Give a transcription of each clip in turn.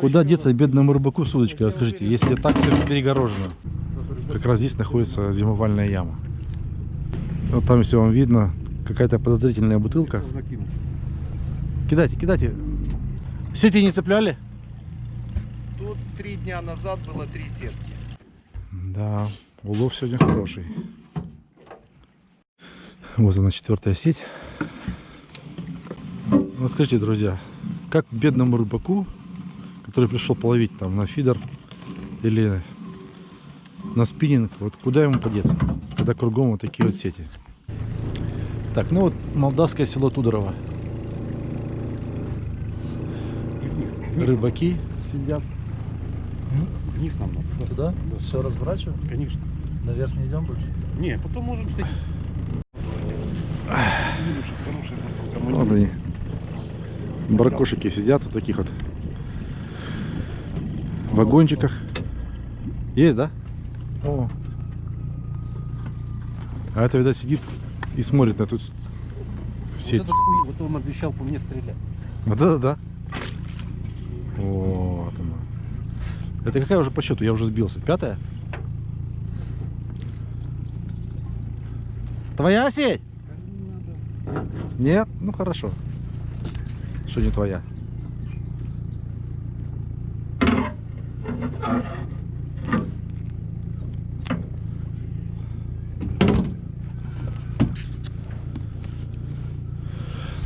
Куда деться бедному рыбаку с удочкой? Расскажите, если так все перегорожено. Как раз здесь находится зимовальная яма. Вот там, если вам видно, какая-то подозрительная бутылка. Кидайте, кидайте. Сети не цепляли? Тут три дня назад было три сетки. Да, улов сегодня хороший. Вот она четвертая сеть. Вот скажите, друзья, как бедному рыбаку, который пришел половить там на фидер или на спиннинг, вот куда ему подеться, когда кругом вот такие вот сети. Так, ну вот молдавское село Тудорово. Рыбаки сидят. Вниз нам надо. да. Туда? Все разворачиваем? Конечно. Наверх не идем больше? Не, потом можем. Вот они. Баркошики сидят в таких вот вагончиках. Есть, да? О. А это, видать, сидит и смотрит на эту с- Вот сеть. этот хуй, вот он обещал по мне стрелять. Вот это да. Вот она. Это какая уже по счету? Я уже сбился. Пятая? Твоя сеть? Нет? Ну хорошо. Что не твоя?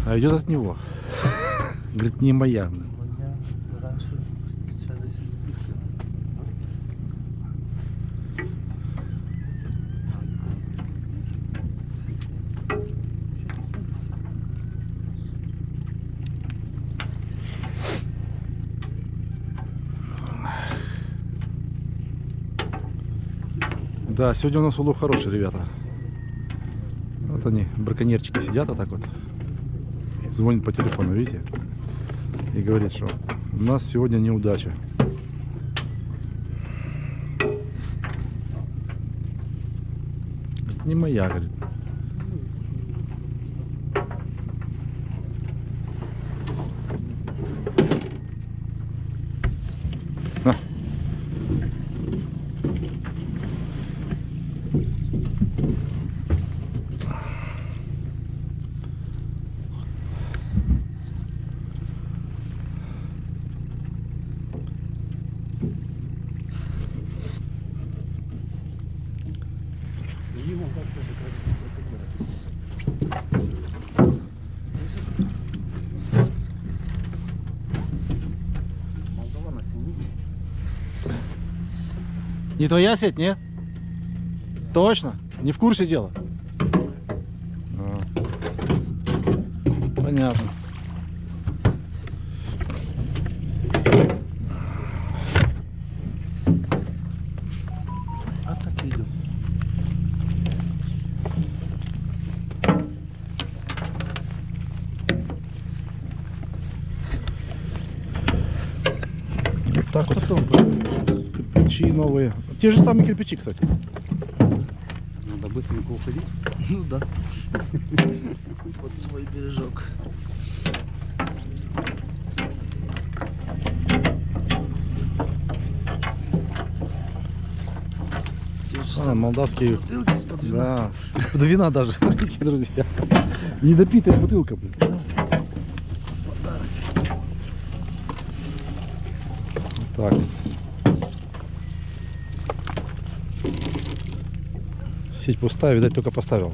А идет от него. Говорит, не моя. Да, сегодня у нас улов хороший, ребята. Вот они, браконьерчики сидят, а так вот. Звонит по телефону, видите? И говорит, что у нас сегодня неудача. Не моя, говорит. На. Ему как то Молдавана сними. Не твоя сеть, нет? Точно? Не в курсе дела? А. Понятно. А так и идем. Вот так вот. Кирпичи новые. Те же самые кирпичи, кстати. Надо быстренько уходить. Ну да. Под свой бережок. А, молдавские. бутылки из-под вина. Да. Из-под вина даже, смотрите, друзья. Недопитая бутылка, блин. Подарок. Так. Сеть пустая, видать, только поставил.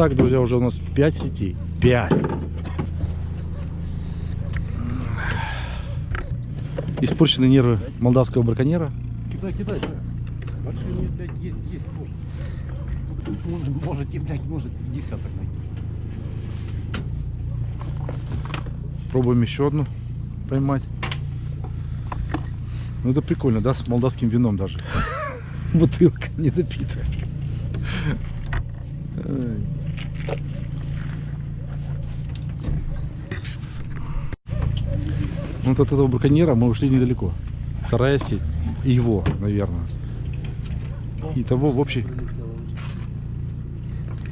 Итак, друзья, уже у нас 5 сетей. 5. Испорчены нервы молдавского браконьера. Кидай, кидай, да. Большие, блядь, есть, есть тоже. Тут может- Можете, блядь, может десяток найти. Пробуем еще одну поймать. Ну это прикольно, да, с молдавским вином даже. Бутылка не допитая. Вот от этого браконьера мы ушли недалеко. Вторая сеть. И его, наверное. И того в общей,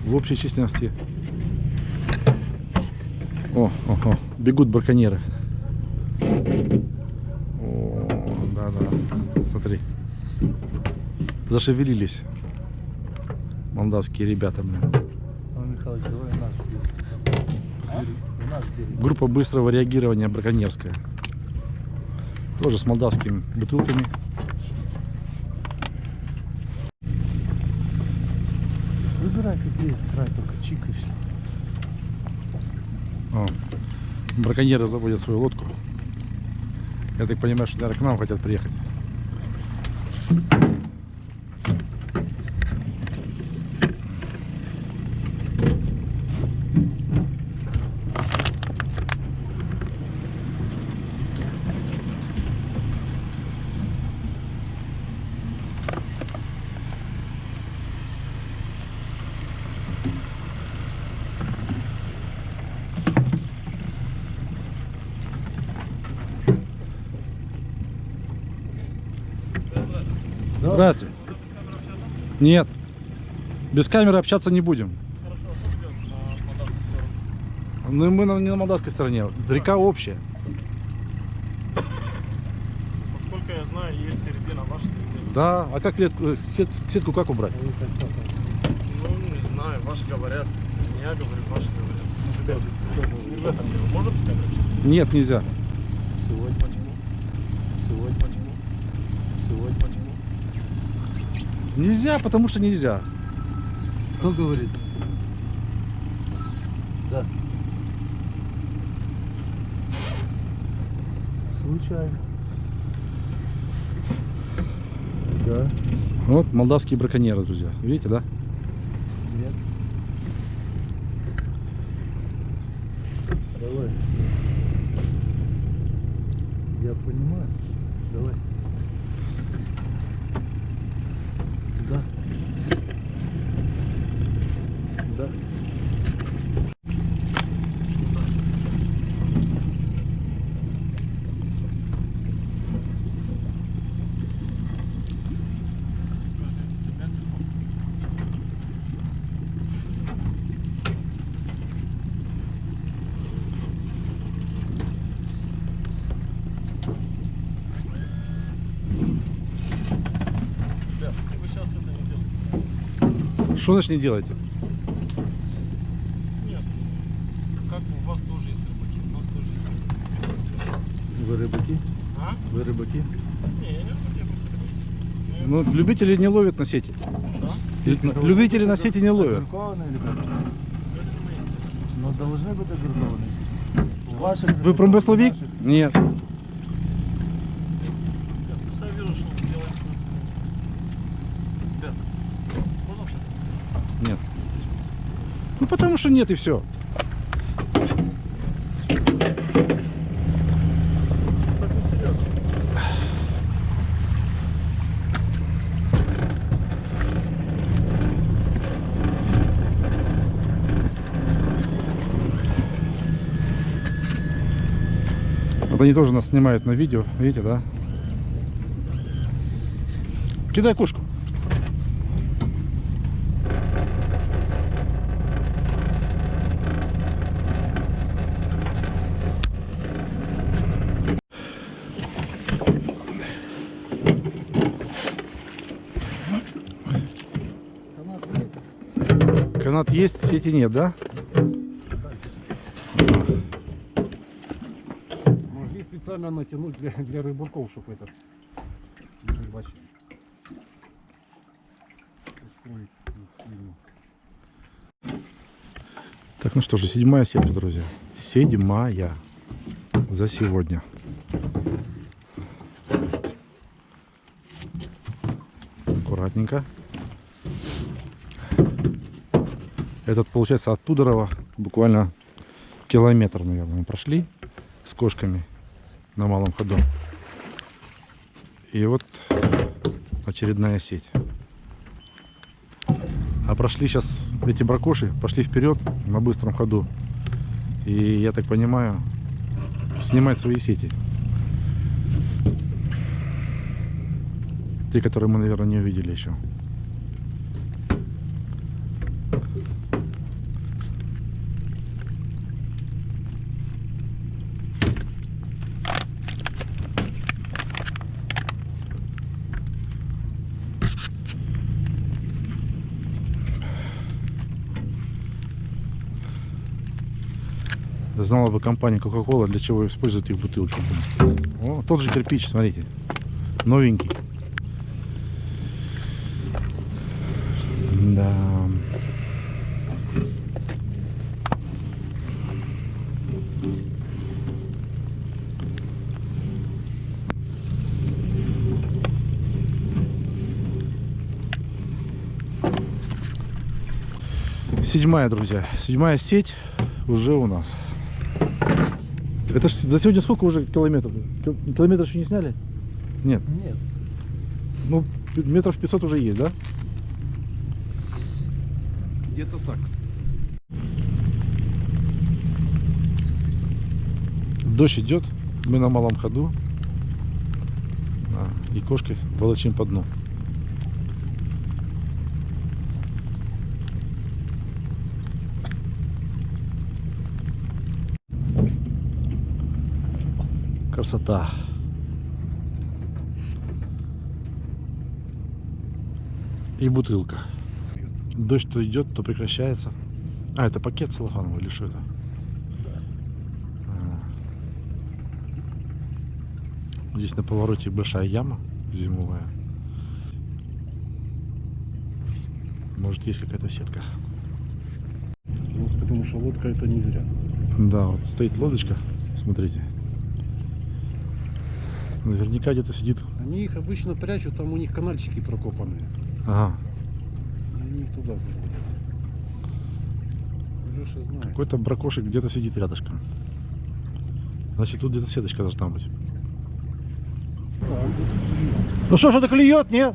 в общей численности. О, о, о, бегут браконьеры. О, да-да. Смотри. Зашевелились. Молдавские ребята, блин. Михайлович, давай берег. Группа быстрого реагирования браконьерская. Тоже с молдавскими бутылками. Выбирай какие край, только чик и все. О, браконьеры заводят свою лодку. Я так понимаю, что, наверное, к нам хотят приехать. Здравствуйте. Нет. Без камеры общаться не будем. Ну, мы на- не на молдавской стороне. Река общая. Насколько я знаю, есть середина, ваша середина. Да, а как лет- э, сет- сетку как убрать? Ну, не знаю, ваши говорят. Я говорю, ваши говорят. Ну, ребят, не в этом дело. Можно без камеры общаться? Нет, нельзя. Сегодня почему? Сегодня почему? Сегодня почему? Нельзя, потому что нельзя. Кто говорит? Да. Случайно. Да. Вот молдавские браконьеры, друзья. Видите, да? Нет. Давай. Я понимаю. Давай. Да. Да. Ребят, вы сейчас это не делаете. Что значит не делаете? Нет. Как у вас тоже есть рыбаки, у нас тоже есть рыбаки. Вы рыбаки? А? Вы рыбаки? Не, я не рыбак, я просто рыбак. Ну, любители не ловят на сети. Да? Любители на сети не ловят. Но должны быть огуркованные. Вы промысловик? Нет. Ребят, просто я вижу, что вы делаете. Ребят, можно общаться без камеры? Нет. Ну потому что нет и все. Вот они тоже нас снимают на видео, видите, да? Кидай кушку. Канат есть, сети нет, да? Могли специально натянуть для, для рыбаков, чтобы этот фильм. Так, ну что же, седьмая сетка, друзья. Седьмая за сегодня. аккуратненько. Этот, получается, от Тудорова буквально километр, наверное, мы прошли с кошками на малом ходу. И вот очередная сеть. А прошли сейчас эти бракоши, пошли вперед на быстром ходу. И я так понимаю, снимать свои сети. Те, которые мы, наверное, не увидели еще. Знала бы компания Coca-Cola, для чего используют их бутылки. О, тот же кирпич, смотрите. Новенький. Да. Седьмая, друзья. Седьмая сеть уже у нас. Это ж за сегодня сколько уже километров? Кил- Километр еще не сняли? Нет. Нет. Ну, метров 500 уже есть, да? Где-то так. Дождь идет, мы на малом ходу. И кошки волочим по дну. Красота. И бутылка. Дождь то идет, то прекращается. А, это пакет целлофановый или что это? А. Здесь на повороте большая яма зимовая. Может есть какая-то сетка. Ну, потому что лодка это не зря. Да, вот стоит лодочка, смотрите. Наверняка где-то сидит. Они их обычно прячут, там у них канальчики прокопанные. Ага, И они их туда заходят. Леша знает. какой-то бракошек где-то сидит рядышком. Значит, тут где-то сеточка должна быть. Ну что, что-то клюет, нет?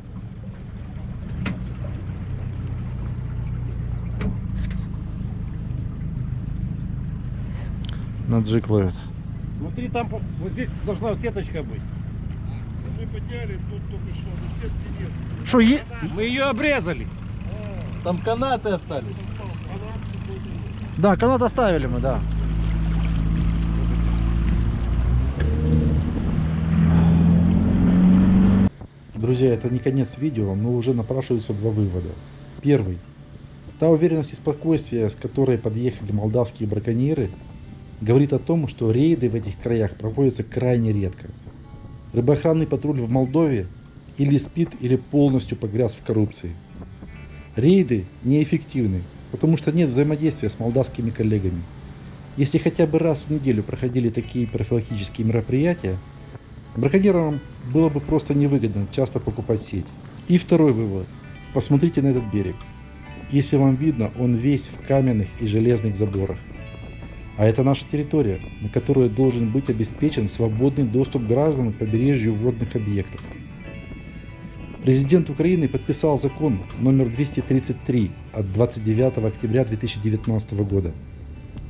На джик ловит. Смотри, там вот здесь должна сеточка быть. Мы подняли, тут только что, но сетки нет. Что, е... Мы ее обрезали. Там канаты остались. Да, канат оставили мы, да. Друзья, это не конец видео, но уже напрашиваются два вывода. Первый. Та уверенность и спокойствие, с которой подъехали молдавские браконьеры, говорит о том, что рейды в этих краях проводятся крайне редко. Рыбоохранный патруль в Молдове или спит, или полностью погряз в коррупции. Рейды неэффективны, потому что нет взаимодействия с молдавскими коллегами. Если хотя бы раз в неделю проходили такие профилактические мероприятия, браконьерам было бы просто невыгодно часто покупать сеть. И второй вывод. Посмотрите на этот берег. Если вам видно, он весь в каменных и железных заборах. А это наша территория, на которой должен быть обеспечен свободный доступ граждан к побережью водных объектов. Президент Украины подписал закон номер 233 от 29 октября 2019 года.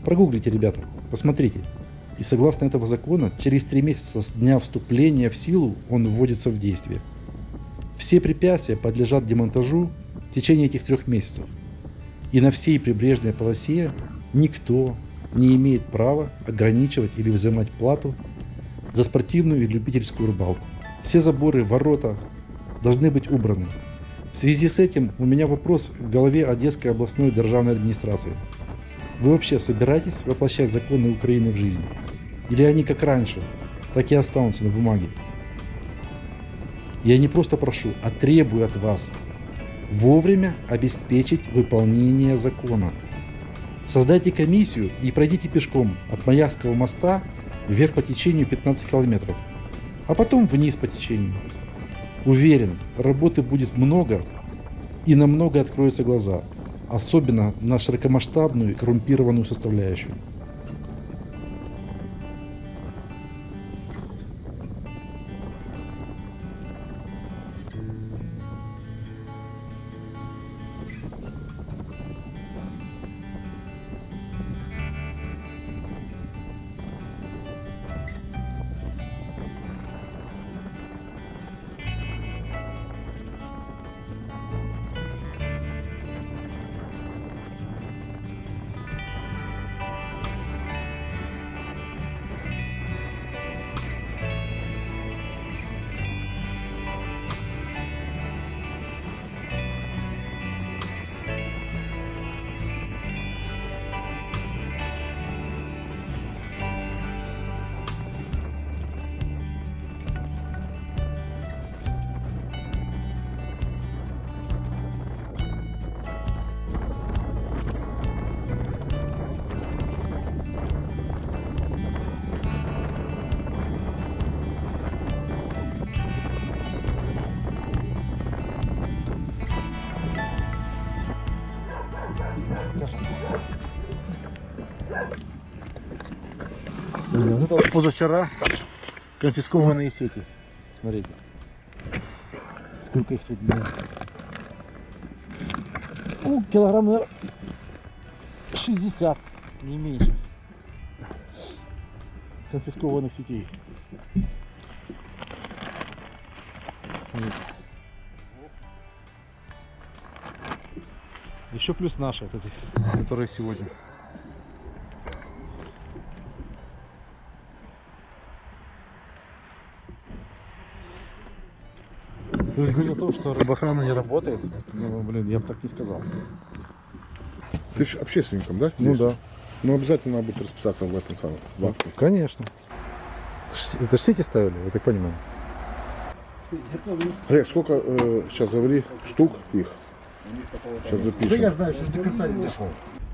Прогуглите, ребята, посмотрите. И согласно этого закона, через три месяца с дня вступления в силу он вводится в действие. Все препятствия подлежат демонтажу в течение этих трех месяцев. И на всей прибрежной полосе никто не имеет права ограничивать или взимать плату за спортивную и любительскую рыбалку. Все заборы, ворота должны быть убраны. В связи с этим у меня вопрос к голове Одесской областной державной администрации. Вы вообще собираетесь воплощать законы Украины в жизнь? Или они как раньше, так и останутся на бумаге? Я не просто прошу, а требую от вас вовремя обеспечить выполнение закона. Создайте комиссию и пройдите пешком от Маякского моста вверх по течению 15 километров, а потом вниз по течению. Уверен, работы будет много и на много откроются глаза, особенно на широкомасштабную коррумпированную составляющую. Позавчера конфискованные сети. Смотрите. Сколько их тут было. Ну, килограмм, наверное, 60, не меньше. Конфискованных сетей. Смотрите. Еще плюс наши, вот эти, которые сегодня. Ты же говорил о том, что рыбоохрана не работает. Ну, блин, я бы так не сказал. Ты же общественником, да? Ну здесь? да. Ну обязательно надо будет расписаться в этом самом. в акте. Конечно. Это же сети ставили, я так понимаю. Олег, сколько э, сейчас говори штук их? Сейчас запишем. я знаю, что до конца не дошел.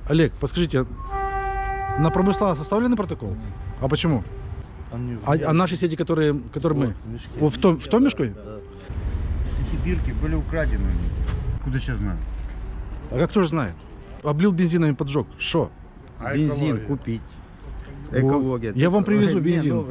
Олег, подскажите, на промысла составленный протокол? А почему? А, а наши сети, которые, которые мы? В том, в том мешку? Эти бирки были украдены. Куда сейчас знаю? А как кто же знает? Облил бензином и поджег. Что? Бензин купить. Вот. Я вам привезу бензин.